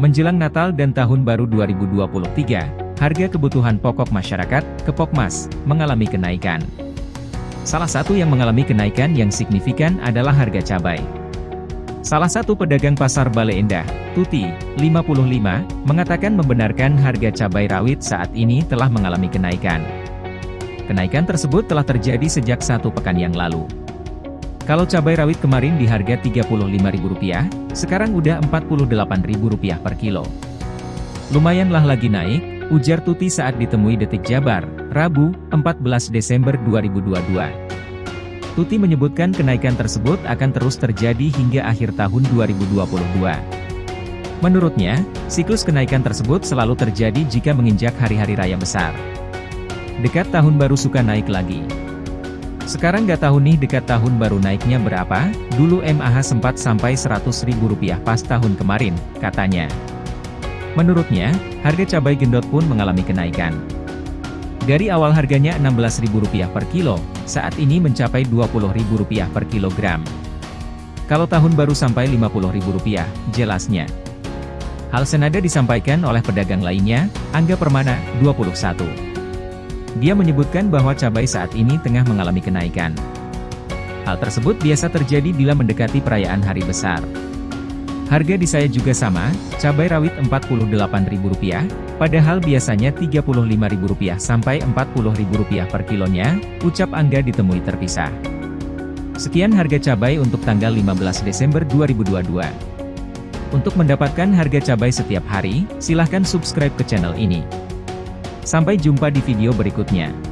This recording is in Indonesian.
Menjelang Natal dan Tahun Baru 2023, harga kebutuhan pokok masyarakat, Kepokmas, mengalami kenaikan. Salah satu yang mengalami kenaikan yang signifikan adalah harga cabai. Salah satu pedagang pasar Bale Endah, Tuti, 55, mengatakan membenarkan harga cabai rawit saat ini telah mengalami kenaikan. Kenaikan tersebut telah terjadi sejak satu pekan yang lalu. Kalau cabai rawit kemarin di harga Rp35.000, sekarang udah Rp48.000 per kilo. Lumayanlah lagi naik, ujar Tuti saat ditemui Detik Jabar, Rabu, 14 Desember 2022. Tuti menyebutkan kenaikan tersebut akan terus terjadi hingga akhir tahun 2022. Menurutnya, siklus kenaikan tersebut selalu terjadi jika menginjak hari-hari raya besar. Dekat tahun baru suka naik lagi. Sekarang gak tahu nih dekat tahun baru naiknya berapa, dulu MAH sempat sampai Rp100.000 pas tahun kemarin, katanya. Menurutnya, harga cabai gendot pun mengalami kenaikan. Dari awal harganya Rp16.000 per kilo, saat ini mencapai Rp20.000 per kilogram. Kalau tahun baru sampai Rp50.000, jelasnya. Hal senada disampaikan oleh pedagang lainnya, Angga Permana, 21. Dia menyebutkan bahwa cabai saat ini tengah mengalami kenaikan. Hal tersebut biasa terjadi bila mendekati perayaan hari besar. Harga di saya juga sama, cabai rawit Rp48.000, padahal biasanya Rp35.000 sampai Rp40.000 per kilonya, ucap Angga ditemui terpisah. Sekian harga cabai untuk tanggal 15 Desember 2022. Untuk mendapatkan harga cabai setiap hari, silahkan subscribe ke channel ini. Sampai jumpa di video berikutnya.